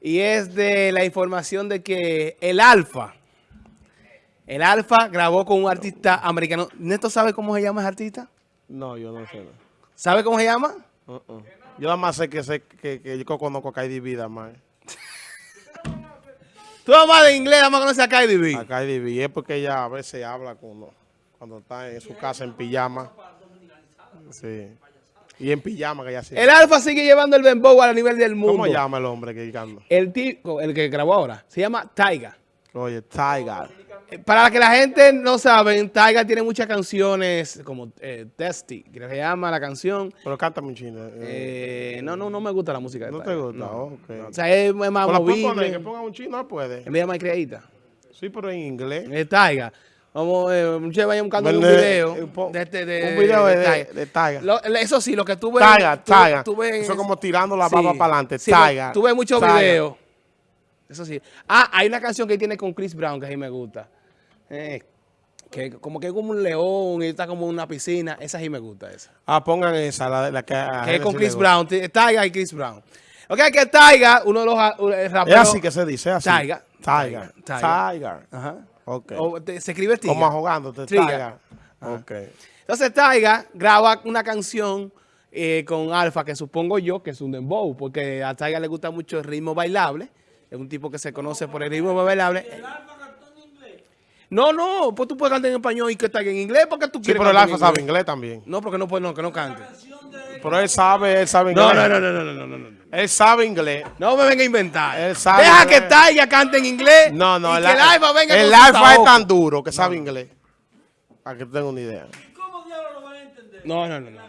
Y es de la información de que el Alfa, el Alfa grabó con un artista americano. ¿Neto sabe cómo se llama ese artista? No, yo no sé. ¿Sabe cómo se llama? Uh -uh. Yo nada más sé que sé que, que yo conozco a Cardi B, nada más. Tú nada más de inglés, nada más conoces a Cardi B. A Cardi B. Es porque ella a veces habla cuando, cuando está en su casa en pijama. Sí. Y en pijama que ella sí. El Alfa sigue llevando el Dembow a nivel del mundo. ¿Cómo llama el hombre que canta? El tipo, el que grabó ahora, se llama Taiga. Oye, Taiga. Para que la gente no sabe, Taiga tiene muchas canciones como eh, Testy, que se llama la canción. Pero canta muy chino. Eh, no, no, no me gusta la música de ¿No Taiga. te gusta? No. Okay. O sea, es, más Pero movible. poner, que ponga un chino, no puede. Es más creadita. Sí, pero en inglés. Es Taiga. Vamos, eh, muchachos vayan buscando un video eh, de este de, un video de, de, Taiga. de Taiga. Lo- eso sí, lo que tú ves. Taiga, tú- Taiga. tú ves- Eso como tirando la sí, baba para adelante. sí, Taiga. Tú ves muchos videos. Eso sí. Ah, hay una canción que tiene con Chris Brown que a mí me gusta. Eh, que como que es como un león y está como en una piscina. Esa sí me gusta, esa. Ah, pongan esa, la, la que que es con Chris. Brown. Taiga y Chris Brown. Ok, que Taiga, uno de los eh, Es raperos. así que se dice, es así. Taiga. Taiga. Taiga. Taiga. Ajá. Ok. O te- se escribe Tiga. Como ahogándote, Triga. Taiga. Ok. Entonces Taiga graba una canción eh, con Alfa, que supongo yo que es un dembow, porque a Taiga le gusta mucho el ritmo bailable. Es un tipo que se conoce por el ritmo bailable. No, no, pues tú puedes cantar en español y que está en inglés, porque tú sí, quieres. Sí, pero el Alfa sabe inglés también. No, porque no puede, no, que no cante. Pero él sabe, él sabe inglés. No, no, no, no, no, no, no. Él sabe inglés. No me venga a inventar. Él sabe Deja inglés. que Taiga cante en inglés. No, no, el, que el Alfa venga El Alfa es tan duro que sabe inglés. Para que tengan una idea. ¿Y ¿Cómo diablos lo van a entender? No, no, no.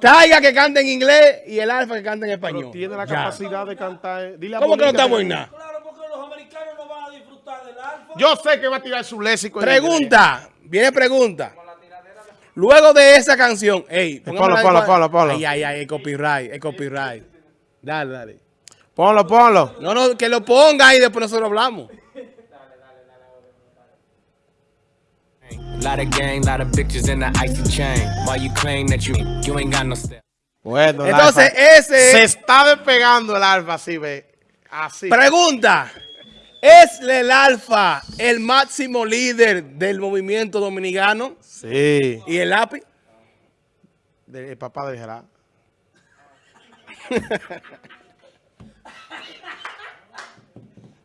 Taiga que cante en inglés y el Alfa que cante en español. Pero tiene la ya. de cantar. Eh, ¿Cómo que no estamos en? Yo sé que va a tirar su léxico. Pregunta, viene pregunta. Luego de esa canción, ey, ponlo, póngamela ponlo, ponlo, ponlo. Ay, ay, ay, el copyright, el copyright. Dale, dale. Ponlo, ponlo. No, no, que lo ponga y después nosotros hablamos. Lot of gang, lot of bitches in the icy chain. Why you claim that you you ain't got no step? Bueno, Entonces, Alfa- ese- Se está despegando el Alfa, así ve. Así. Pregunta, ¿es el Alfa el máximo líder del movimiento dominicano Sí. y el API? De- el papá de Gerard.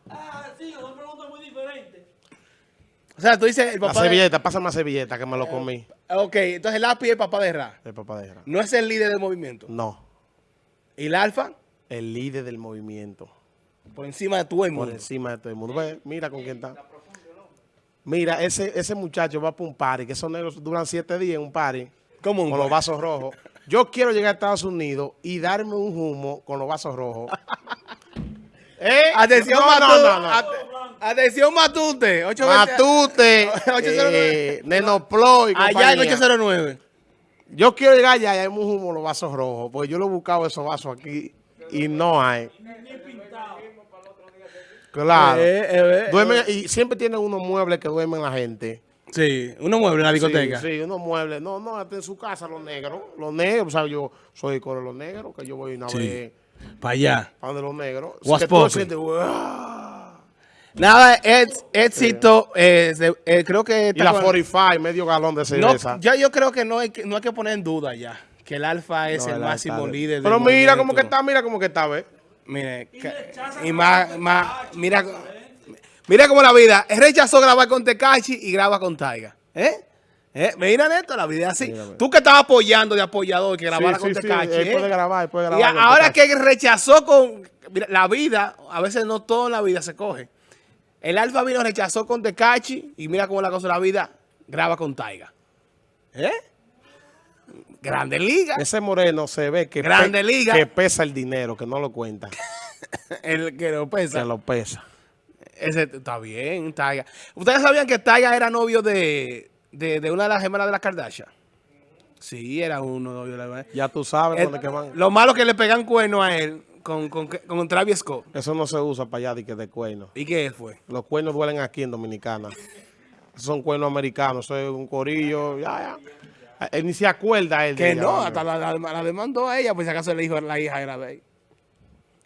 Ah, sí, son preguntas muy diferentes. O sea, tú dices el La papá de... servilleta, pásame la servilleta que me lo comí. Ok, entonces el API es el papá de Ra. El papá de Gerard. No es el líder del movimiento. No. ¿Y el Alfa? El líder del movimiento. Por encima de todo el Por mundo. encima de todo el mundo. Ve, mira con quién está. Mira, ese, ese muchacho va para un party, que esos negros duran siete días en un party. ¿Cómo un con los vasos rojos. Yo quiero llegar a Estados Unidos y darme un humo con los vasos rojos. ¿Eh? Atención, No, no, Matute. no, no. Ate- Atención, Matute. 820 Matute, 809. eh, Nenoploy, Allá en compañía. 809. Yo quiero llegar allá y hay un humo con los vasos rojos, porque yo lo he buscado esos vasos aquí y no hay. Claro. Eh, eh, eh, Duermen- y siempre tienen unos muebles que duermen la gente. Sí, unos muebles en la discoteca. Sí, sí, unos muebles. No, no, hasta en su casa los negros. Los negros, o sea, yo soy con los negros, que yo voy una Sí. vez Para allá. para los negros. "Uah". Nada, es, éxito. eh, eh, creo que. Y la con- 45, medio galón de no, cerveza. ya yo creo que no hay que, no hay que poner en duda ya. Que el Alfa es No, el máximo líder. del Pero mira cómo que está, mira cómo que está, ¿ves? Mire, y más, más, mira, mira cómo la vida. Él rechazó grabar con Tecachi y graba con Taiga. ¿Eh? ¿Eh? Mira, Neto, la vida es así. Tú que estabas apoyando de apoyador que grabara Sí, con sí, Tecachi. ¿eh? puede grabar, puede grabar. ahora que rechazó con... Mira, la vida, a veces no todo en la vida se coge. El Alfa vino, rechazó con Tecachi y mira cómo la cosa de la vida, graba con Taiga. ¿Eh? Grande Liga. Ese moreno se ve que, Grande liga. que pesa el dinero, que no lo cuenta, El que lo pesa. que lo pesa. Ese está bien, Taiga. ¿Ustedes sabían que Taiga era novio de, de, de una de las gemelas de las Kardashian? Sí, era uno novio de la Ya tú sabes El- dónde que van. Lo malo es que le pegan cuerno a él con, con, con Travis Scott. Eso no se usa para allá de que de. ¿Y qué fue? Los cuernos duelen aquí en Dominicana. Son cuernos americanos, eso es un corillo, ya, ya. Él ni se acuerda él de Que ella, no, hasta la, la- la demandó a ella, pues si acaso le dijo la hija era de él.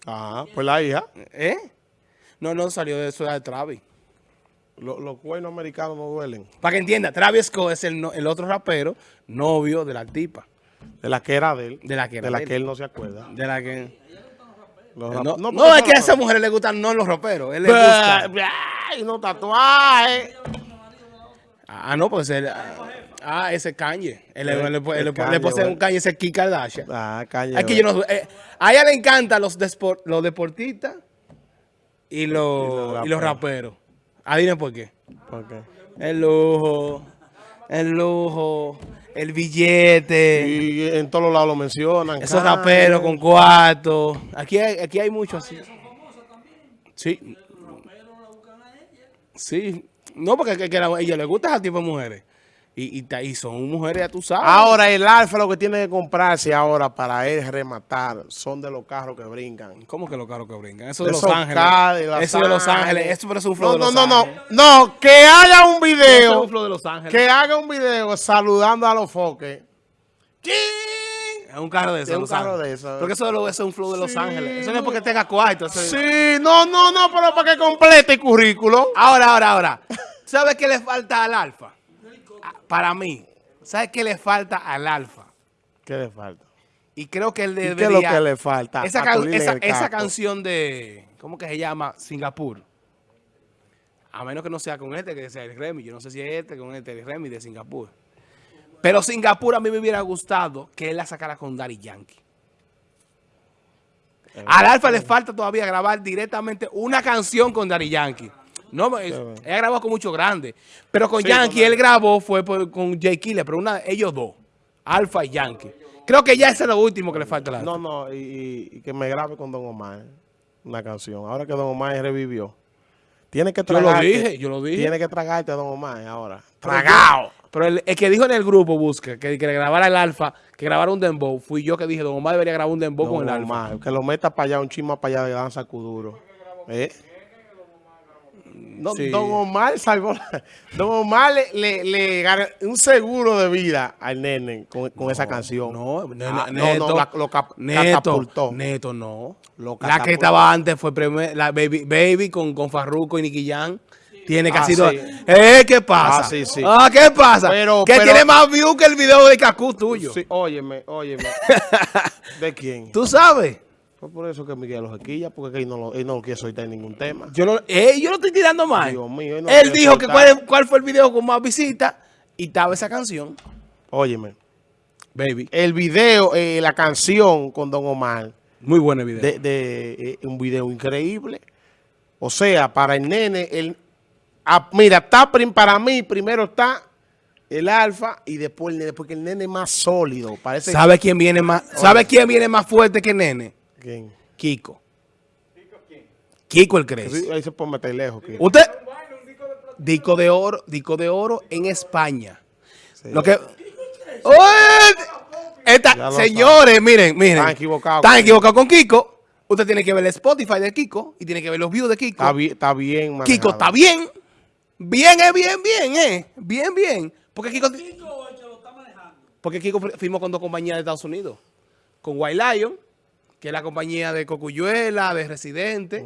Ah, pues la hija. ¿Eh? No, no salió de eso de Travis. Lo- los cuernos americanos no duelen. Para que entienda, Travis Scott es el, no- el otro rapero, novio de la tipa. De la que era de él. De la que era De la de que él no se acuerda. De la que... Los No, rap- no, porque es que a son esa mujer le gustan no los raperos. Él le Bah, gusta. bah, Y no tatuajes. Ah, no, pues él... Ah, ese Kanye. Él, le- El- el le Kanye, pone bueno. un Kanye ese Kim Kardashian. Ah. Es que yo no... eh, a ella le encantan los, los deportistas y los, Y y los los raperos. Adivinen por qué. ¿Por qué? El lujo, el lujo, el billete, Y en todos lados lo mencionan. esos Kanye. raperos con cuarto. Aquí hay, aquí hay mucho así. Sí. Sí. No, porque que, que a ella le gusta ese tipo de mujeres. Y, y, ta- y son mujeres, ya tú sabes. Ahora el alfa lo que tiene que comprarse ahora para él rematar son de los carros que brincan. ¿Cómo que los carros que brincan? Eso de Los Ángeles. Eso de Los Ángeles. Eso pero es un flow No, de no, Los no, no. Ángeles. No, que haga un Eso es video. un flow de Los Ángeles. Que haga un video saludando a los foques. Es un carro de esos. Es un Los carro Ángeles. de esos. Porque eso, de lo- eso es un flow de Los Ángeles. Eso no es porque tenga cuarto. eso es- Sí, no, no, no, pero para que complete el currículo. Ahora, ahora, ahora. ¿Sabes qué le falta al alfa? Ah, Para mí. ¿Sabes qué le falta al alfa? ¿Qué le falta? Y creo que él ¿Y debería... qué es lo que le falta? Esa, can- esa, canción de... ¿Cómo que se llama? Singapur. A menos que no sea con este, que sea el Remy. Yo no sé si es este con este, el Remy de Singapur. Pero Singapur a mí me hubiera gustado que él la sacara con Daddy Yankee. Al Alfa le falta todavía grabar directamente una canción con Daddy Yankee. No, él ha grabado con muchos grandes. Pero con Sí, Yankee él grabó fue por- con Jay Killer, pero una, ellos dos. Alfa y Yankee. Creo que ya ese es lo último que le falta. No, no, y, y- que me grabe con Don Omar una canción. Ahora que Don Omar revivió. Tiene que Yo lo tragarte. dije, yo lo dije. Tiene que tragarte a Don Omar ahora. Yo- Pero el, el que dijo en el grupo, Busca, que, que grabara el Alfa, que grabara un dembow, fui yo que dije, Don Omar debería grabar un dembow con el Alfa. Omar, que lo meta para allá, un chisma para allá de danza cuduro. ¿Eh? Don, Sí. Don Omar salvó. la- Don Omar le, le, le ganó un seguro de vida al nene con, con esa canción. No, Ah, ne- no, neto, no, la- lo cap- neto, catapultó. neto, no. Lo la que catapultó. estaba antes fue primer- la Baby, Baby con, con Farruko y Nicky Jam. Tiene Ah, casi dos. sí. Eh, ¿qué pasa? Ah, sí, sí. Ah, ¿qué pasa? Pero- que pero- tiene más views que el video de Cacú tuyo. Sí, óyeme, óyeme. ¿De quién? ¿Tú sabes? Fue por eso que Miguel los equilla, porque él no, lo, él no lo quiere soltar en ningún tema. Yo no, eh, yo no estoy tirando mal. Dios mío, él no Él dijo que cuál, cuál fue el video con más visitas y estaba esa canción. Óyeme, Baby. el video, eh, la canción con Don Omar, Muy buen video. de, de, eh, un video increíble. O sea, para el nene, el, ah, mira, está prim- para mí, primero está el alfa y después el nene, porque el nene es más sólido. Parece ¿Sabe quién viene más? ¿Sabe quién viene más fuerte que Nene? ¿Quién? Kiko. Kiko el Crazy. Ahí se puede meter lejos. que- Usted disco de oro, disco de oro en España. Sí. Lo que ¡Oye! Esta- lo señores, miren, miren. Están equivocados. Están equivocados con Kiko. Usted tiene que ver el Spotify de Kiko y tiene que ver los views de Kiko. Está bien, está bien manejado. Kiko está bien. Bien es bien, bien, eh. Bien, bien. Porque Kiko, Kiko es el que lo está manejando. porque Kiko fir- firmó con dos compañías de Estados Unidos. Con White Lion, que es la compañía de Cocuyuela, de Residente.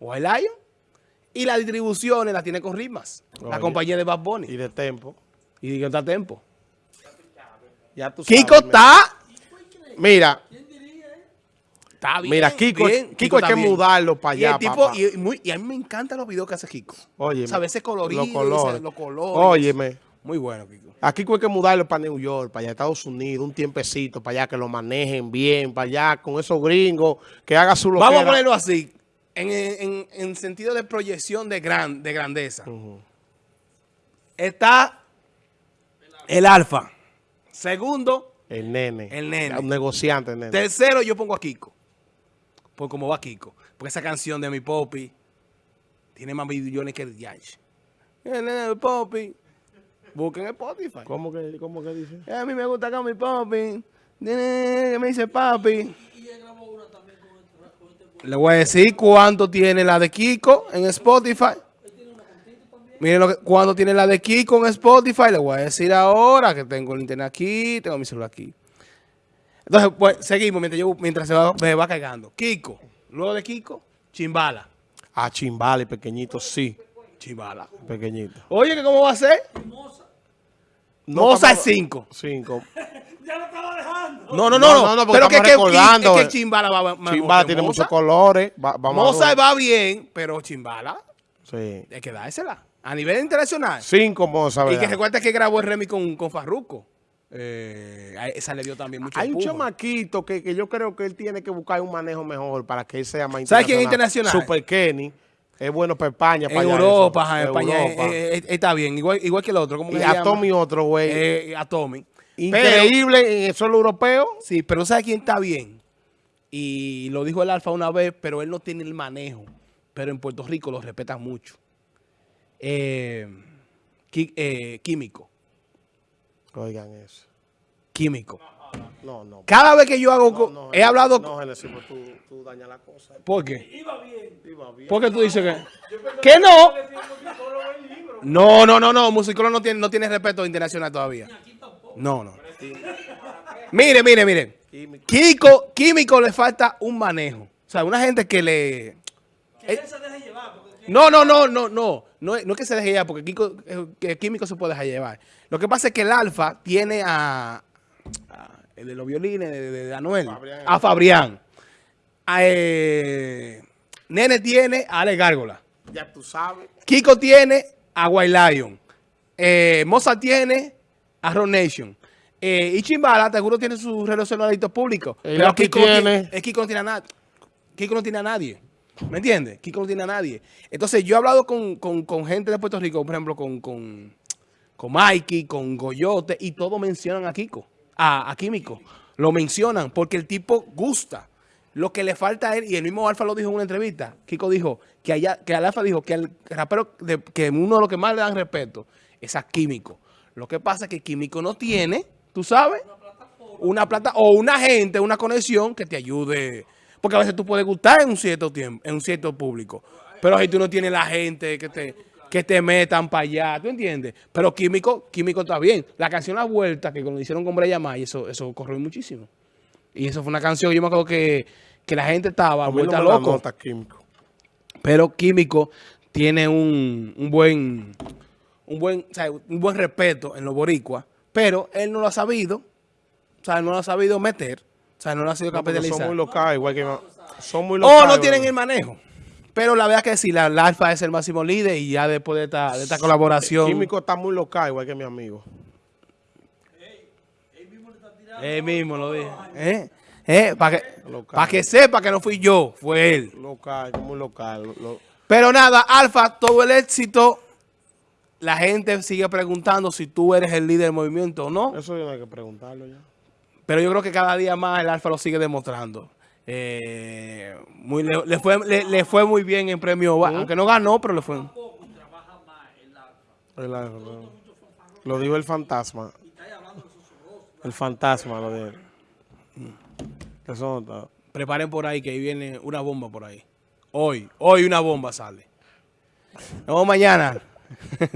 White Lion. Y las distribuciones las tiene con Rimas. La compañía de Bad Bunny. Y de tempo. Y digo, está tiempo. Ya tú sabes, Kiko está. Mira, Está bien. Mira, Kiko, bien. Kiko hay que mudarlo para Y, el allá, tipo, papá. y, muy- y a mí me encantan los videos que hace Kiko. Óyeme, ¿Sabes? Ese colorido, los colores. los colores. Óyeme. Muy bueno, Kiko. A Kiko hay que mudarlo para New York, para allá Estados Unidos, un tiempecito, para allá que lo manejen bien, para allá con esos gringos, que haga su Vamos a loquera. ponerlo así. En, en- en sentido de proyección de, gran, de grandeza. Está el alfa. Segundo, El nene. El nene. Un negociante, el nene. tercero yo pongo a Kiko. Por cómo va Kiko. Porque esa canción de mi Poppy tiene más millones que el Yash. El Poppy. Busquen Spotify. ¿Cómo que, cómo que dice? A mí me gusta con mi. Nene, Que me dice papi. Le voy a decir cuánto tiene la de Kiko en Spotify. Miren lo que, cuánto tiene la de Kiko en Spotify. Le voy a decir ahora que tengo el internet aquí, tengo mi celular aquí. Entonces, pues, seguimos mientras, yo, mientras se va, me va cargando. Kiko, Luego de Kiko, Chimbala. A Chimbali, pequeñito, sí. Chimbala. Pequeñito. Oye, ¿que ¿cómo va a ser? No Moza es estamos- 5. Cinco. Ya lo estaba dejando. No, no, no, No, pero que, que, es eh. que Chimbala va mejor Chimbala que tiene Moza. muchos colores. Va- Moza va bien, pero Chimbala Sí. hay que dársela. A nivel internacional. Cinco Moza, y que recuerda que grabó el Remy con, con Farruko. Eh, esa le dio también mucho Hay un chamaquito que, que yo creo que él tiene que buscar un manejo mejor para que él sea más ¿Sabes quién es internacional? Super Kenny. Es bueno para España, para Europa, eso. ajá, en En España Europa. eh, eh, está bien, igual, igual que el otro. ¿cómo que y se a? Tommy otro, güey. A Tommy. Increíble en eso lo europeo. Sí, pero ¿sabes quién está bien? Y lo dijo el Alfa una vez, pero él no tiene el manejo. Pero en Puerto Rico lo respetan mucho. Químico. Oigan eso. Químico. No, no. Cada vez que yo hago... No, co- no, he hablado... No, Genesis, pues tú, tú dañas la cosa. ¿Por qué? Iba bien. Iba bien. ¿Por qué tú dices que...? ¿Que no? No, no, no, no. Musicólogo no tiene, no tiene respeto internacional todavía. No, no. Mire, mire, mire. Kiko, Químico le falta un manejo. O sea, una gente que le... Que él se deje llevar. No, no, no, no, no. No, es- no es que se deje llevar, porque Kiko, eh, que Químico se puede dejar llevar. Lo que pasa es que el Alfa tiene a, a- el de los violines de, de- de Anuel, Fabrián. a Fabrián. A, eh, Nene tiene a Ale Gárgola. Ya tú sabes. Kiko tiene a White Lion. Eh, Moza tiene a Ron Nation. Eh, y Chimbala, seguro tiene sus relacionaditos públicos. El Pero Kiko, tiene. Kiko no tiene a nadie. Kiko no tiene a nadie. ¿Me entiendes? Kiko no tiene a nadie. Entonces, yo he hablado con, con- gente de Puerto Rico, por ejemplo, con, con, con Mikey, con Goyote, y todos mencionan a Kiko, a, a Químico. Lo mencionan porque el tipo gusta. Lo que le falta a él, y el mismo Alfa lo dijo en una entrevista, Kiko dijo que allá, que al Alfa dijo que al rapero, de- que uno de los que más le dan respeto es a Químico. Lo que pasa es que Químico no tiene, tú sabes, una plata o una gente, una conexión que te ayude. Porque a veces tú puedes gustar en un cierto tiempo, en un cierto público. Pero si tú no tienes la gente que te, que te metan para allá, ¿tú entiendes? Pero Químico, Químico está bien. La canción La Vuelta, que cuando hicieron con Breya May, eso, eso corrió muchísimo. Y eso fue una canción, yo me acuerdo que, que la gente estaba A vuelta no loco. nota químico. Pero Químico tiene un, un buen un buen, o sea, un buen respeto en los boricuas, pero él no lo ha sabido, o sea, no lo ha sabido meter, o sea, no lo ha No, porque capitalizar. son muy locales, igual que son muy o locales. no tienen el manejo. Pero la verdad que sí, la, la Alfa es el máximo líder y ya después de esta, de esta colaboración. Químico está muy local, igual que mi amigo. Él mismo lo dije. ¿Eh? ¿Eh? Para que, pa' que sepa que no fui yo, fue él. Local, muy local. lo- Pero nada, Alfa, todo el éxito. La gente sigue preguntando si tú eres el líder del movimiento o no. eso yo no hay que preguntarlo ya. Pero yo creo que cada día más el Alfa lo sigue demostrando. Eh, muy, le, le fue, le, le fue muy bien en premio, aunque no ganó, pero le fue. El- Lo, lo dijo el fantasma. El fantasma lo dijo. Eso está. Preparen por ahí que ahí viene una bomba por ahí. Hoy, hoy una bomba sale. Nos vemos mañana.